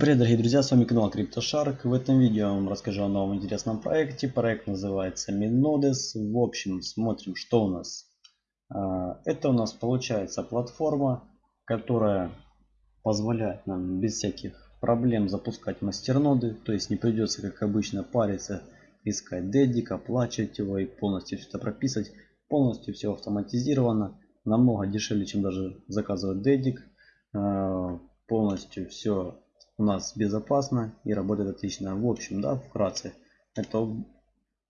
привет дорогие друзья, с вами канал CryptoShark. В этом видео я вам расскажу о новом интересном проекте. Проект называется Minodes. В общем, смотрим, что у нас. А, это у нас получается платформа, которая позволяет нам без всяких проблем запускать мастерноды. То есть не придется, как обычно, париться, искать дедик, оплачивать его и полностью все это прописать. Полностью все автоматизировано. Намного дешевле, чем даже заказывать дедик. А, полностью все у нас безопасно и работает отлично. В общем, да, вкратце, это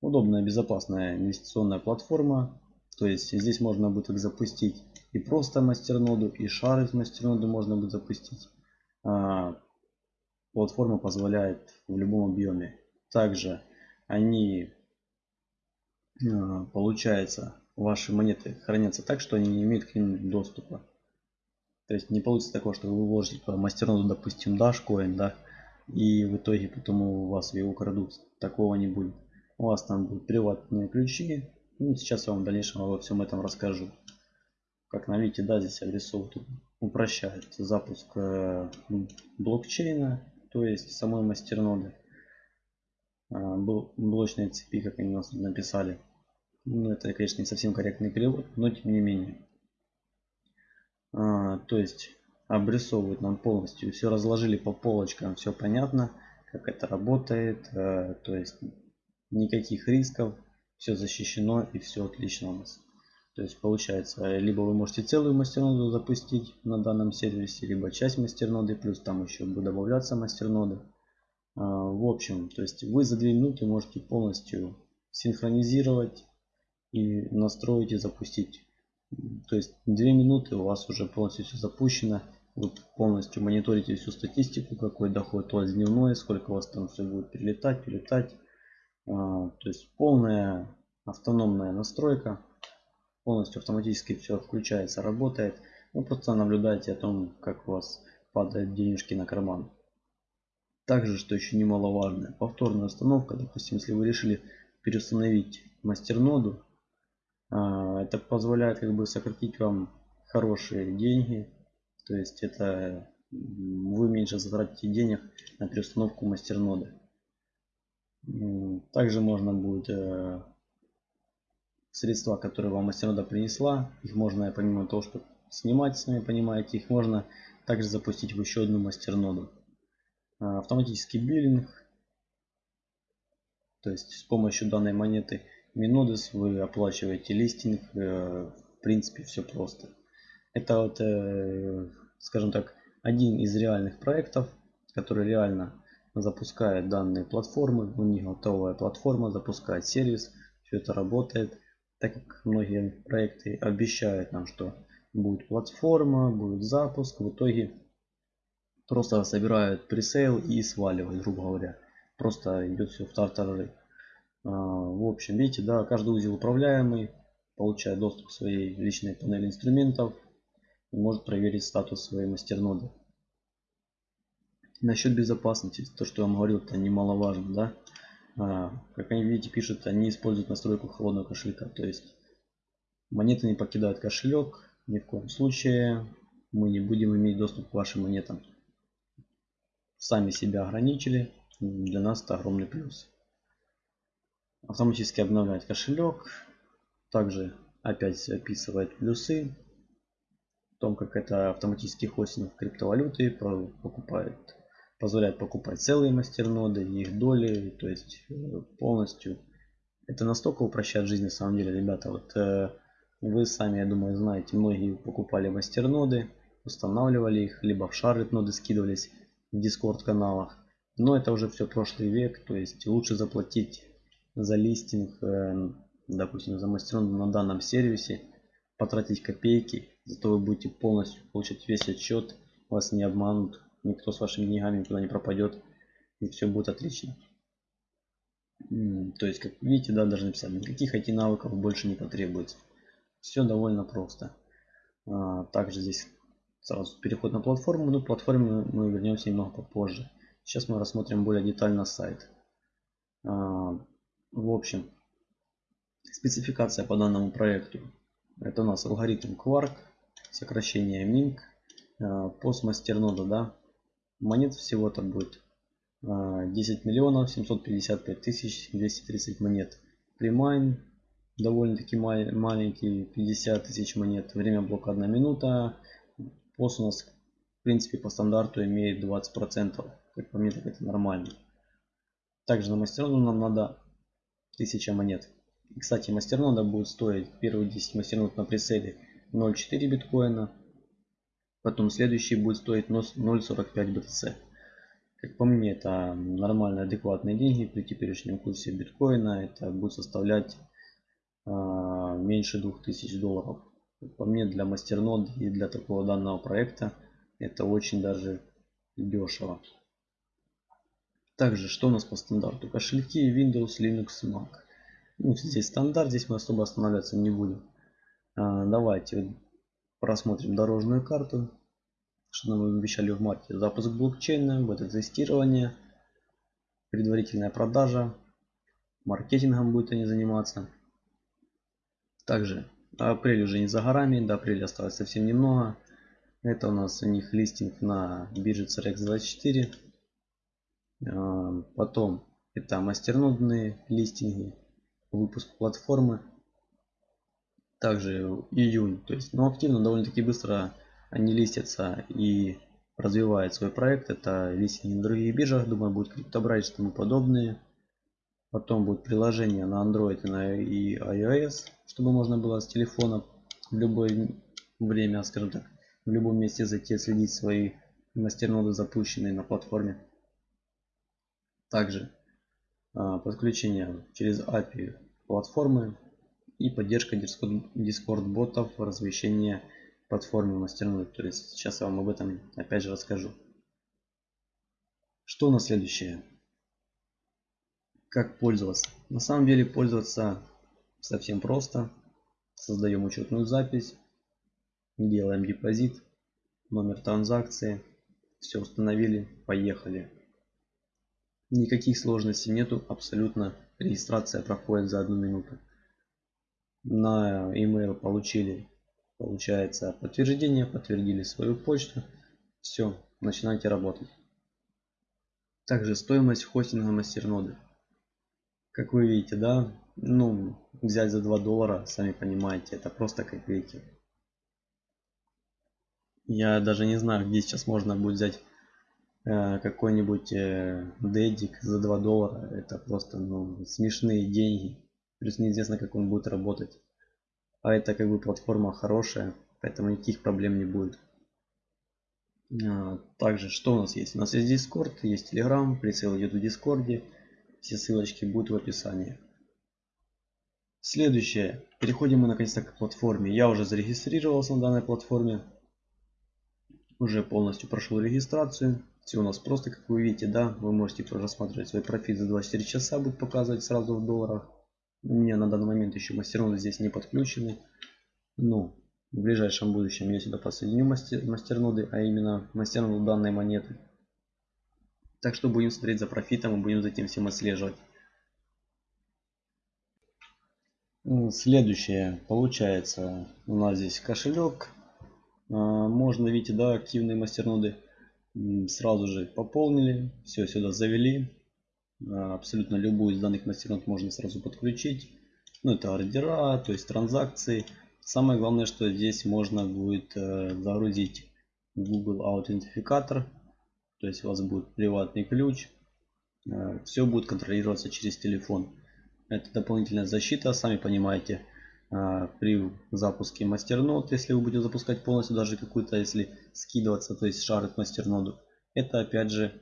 удобная, безопасная инвестиционная платформа. То есть здесь можно будет запустить и просто мастерноду, и шар из мастерноды можно будет запустить. А, платформа позволяет в любом объеме. Также они, а, получается, ваши монеты хранятся так, что они не имеют к ним доступа. То есть не получится такого, что вы вложите туда мастерноду, допустим, Dashcoin, да, и в итоге потом у вас ее украдут. Такого не будет. У вас там будут приватные ключи. Ну, сейчас я вам в дальнейшем обо всем этом расскажу. Как на видите, да, здесь обрисовывает, упрощает запуск э, блокчейна, то есть самой мастерноды. Э, блочной цепи, как они нас написали. Ну, это, конечно, не совсем корректный перевод, но тем не менее. То есть обрисовывают нам полностью. Все разложили по полочкам, все понятно, как это работает. А, то есть никаких рисков, все защищено и все отлично у нас. То есть получается, либо вы можете целую мастерноду запустить на данном сервисе, либо часть мастерноды, плюс там еще будет добавляться мастерноды. А, в общем, то есть вы за 2 минуты можете полностью синхронизировать и настроить и запустить то есть 2 минуты у вас уже полностью все запущено. Вы полностью мониторите всю статистику, какой доход у вас дневной, сколько у вас там все будет перелетать, перелетать. А, то есть полная автономная настройка. Полностью автоматически все включается, работает. Вы просто наблюдаете о том, как у вас падают денежки на карман. Также, что еще немаловажно, повторная установка. Допустим, если вы решили переустановить мастерноду, это позволяет как бы сократить вам хорошие деньги. То есть это вы меньше затратите денег на переустановку мастерноды. Также можно будет э, средства, которые вам мастернода принесла, их можно помимо того, что снимать, сами понимаете, их можно также запустить в еще одну мастерноду. А, автоматический биллинг, то есть с помощью данной монеты Минодес вы оплачиваете листинг. Э, в принципе, все просто. Это вот, э, скажем так, один из реальных проектов, который реально запускает данные платформы. У них готовая платформа, запускает сервис. Все это работает. Так как многие проекты обещают нам, что будет платформа, будет запуск. В итоге просто собирают пресейл и сваливают, грубо говоря. Просто идет все в тартарары. А, в общем, видите, да, каждый узел управляемый, получает доступ к своей личной панели инструментов и может проверить статус своей мастерноды. Насчет безопасности, то, что я вам говорил, это немаловажно, да. А, как они видите, пишут, они используют настройку холодного кошелька, то есть монеты не покидают кошелек, ни в коем случае мы не будем иметь доступ к вашим монетам. Сами себя ограничили, для нас это огромный плюс автоматически обновляет кошелек. Также опять описывает плюсы. В том, как это автоматический хостинг криптовалюты покупает, позволяет покупать целые мастерноды, их доли, то есть э, полностью. Это настолько упрощает жизнь на самом деле, ребята. Вот э, вы сами, я думаю, знаете, многие покупали мастерноды, устанавливали их, либо в шары ноды скидывались в дискорд каналах. Но это уже все прошлый век, то есть лучше заплатить за листинг, э, допустим, за мастерон на данном сервисе, потратить копейки, зато вы будете полностью получать весь отчет, вас не обманут, никто с вашими деньгами никуда не пропадет, и все будет отлично. То есть, как видите, да, даже написать, никаких IT навыков больше не потребуется. Все довольно просто. А, также здесь сразу переход на платформу, но к платформе мы вернемся немного попозже. Сейчас мы рассмотрим более детально сайт. В общем, спецификация по данному проекту. Это у нас алгоритм Quark, сокращение MINC, постмастернода, да. монет всего-то будет 10 а, миллионов 755 тысяч 230 монет. Примайн довольно-таки маленький 50 тысяч монет. Время блока 1 минута. Пост у нас в принципе по стандарту имеет 20 процентов. Как по мне так это нормально. Также на мастерноду нам надо 1000 монет. И, кстати, мастернода будет стоить первые 10 мастернод на прицеле 0.4 биткоина. Потом следующий будет стоить 0.45 BTC. Как по мне, это нормальные, адекватные деньги при теперешнем курсе биткоина. Это будет составлять э, меньше 2000 долларов. Как по мне, для мастернод и для такого данного проекта это очень даже дешево. Также, что у нас по стандарту? Кошельки Windows, Linux, Mac. Ну, здесь стандарт, здесь мы особо останавливаться не будем. А, давайте просмотрим дорожную карту. Что нам обещали в марте? Запуск блокчейна, бета-тестирование, предварительная продажа, маркетингом будет они заниматься. Также апрель уже не за горами, до апреля осталось совсем немного. Это у нас у них листинг на бирже CRX24. Потом это мастернодные листинги, выпуск платформы. Также июнь, то есть, ну, активно довольно-таки быстро они листятся и развивают свой проект. Это листинги на других биржах, думаю, будет криптобрайт и тому подобные. Потом будет приложение на Android и на iOS, чтобы можно было с телефона в любое время, скажем так, в любом месте зайти следить свои мастерноды запущенные на платформе. Также а, подключение через API платформы и поддержка Discord ботов размещения платформе мастерной. То есть сейчас я вам об этом опять же расскажу. Что у нас следующее? Как пользоваться? На самом деле пользоваться совсем просто. Создаем учетную запись, делаем депозит, номер транзакции, все установили, поехали. Никаких сложностей нету, абсолютно регистрация проходит за одну минуту. На email получили, получается, подтверждение, подтвердили свою почту. Все, начинайте работать. Также стоимость хостинга мастерноды. Как вы видите, да, ну, взять за 2 доллара, сами понимаете, это просто копейки. Я даже не знаю, где сейчас можно будет взять какой-нибудь э, дедик за 2 доллара это просто ну, смешные деньги. Плюс неизвестно как он будет работать. А это как бы платформа хорошая поэтому никаких проблем не будет. А, также что у нас есть? У нас есть discord есть telegram прицел идет в дискорде все ссылочки будут в описании. Следующее. Переходим мы наконец-то к платформе. Я уже зарегистрировался на данной платформе. Уже полностью прошел регистрацию все у нас просто, как вы видите, да, вы можете рассматривать свой профит за 24 часа, будет показывать сразу в долларах. У меня на данный момент еще мастерноды здесь не подключены. Ну, в ближайшем будущем я сюда подсоединю мастер, мастерноды, а именно мастерноду данной монеты. Так что будем смотреть за профитом и будем за этим всем отслеживать. Следующее, получается, у нас здесь кошелек. А, можно, видите, да, активные мастерноды сразу же пополнили, все сюда завели. А, абсолютно любую из данных мастернод можно сразу подключить. Ну, это ордера, то есть транзакции. Самое главное, что здесь можно будет э, загрузить Google аутентификатор. То есть у вас будет приватный ключ. Э, все будет контролироваться через телефон. Это дополнительная защита, сами понимаете. А, при запуске мастернод, если вы будете запускать полностью даже какую-то, если скидываться, то есть шарит мастерноду, это опять же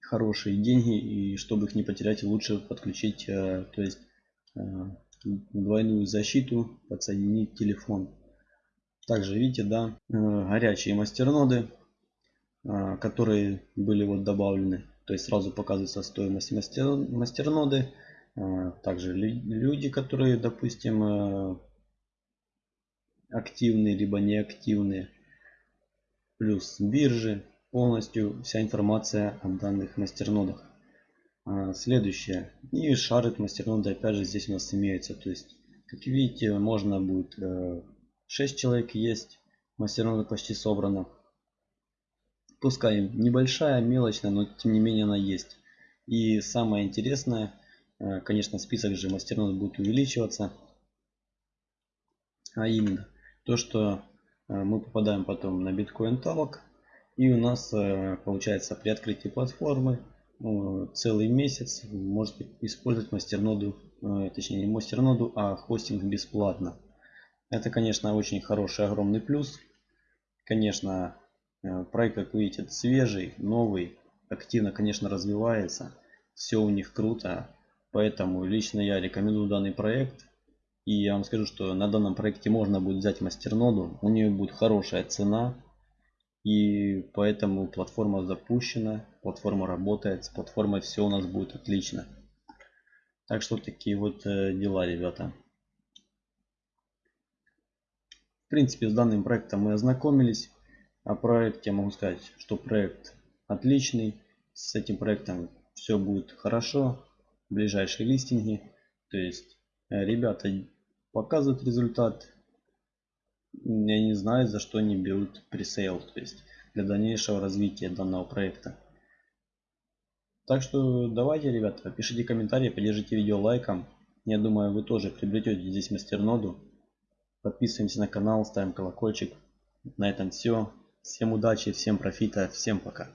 хорошие деньги и чтобы их не потерять лучше подключить э, то есть э, двойную защиту подсоединить телефон. Также видите да э, горячие мастерноды которые были вот добавлены то есть сразу показывается стоимость мастер, мастерноды. а, также люди, которые, допустим, э, активные, либо неактивные. Плюс биржи. Полностью вся информация о данных мастернодах. А, следующее. И шарит мастерноды опять же здесь у нас имеется. То есть, как видите, можно будет 6 э, человек есть. Мастерноды почти собрано. Пускай небольшая, мелочная, но тем не менее она есть. И самое интересное, э, конечно, список же мастернод будет увеличиваться. А именно, то, что э, мы попадаем потом на биткоин талок. И у нас э, получается при открытии платформы целый месяц можете использовать мастерноду, точнее не мастерноду, а хостинг бесплатно. Это, конечно, очень хороший, огромный плюс. Конечно, Э, проект, как видите, свежий, новый, активно, конечно, развивается. Все у них круто. Поэтому лично я рекомендую данный проект. И я вам скажу, что на данном проекте можно будет взять мастерноду. У нее будет хорошая цена. И поэтому платформа запущена, платформа работает, с платформой все у нас будет отлично. Так что такие вот э, дела, ребята. В принципе, с данным проектом мы ознакомились. О проекте могу сказать, что проект отличный. С этим проектом все будет хорошо. Ближайшие листинги. То есть э, ребята показывают результат. Я не знаю, за что они берут пресейл. То есть для дальнейшего развития данного проекта. Так что давайте, ребята, пишите комментарии, поддержите видео лайком. Я думаю, вы тоже приобретете здесь мастерноду. Подписываемся на канал, ставим колокольчик. На этом все. Всем удачи, всем профита, всем пока.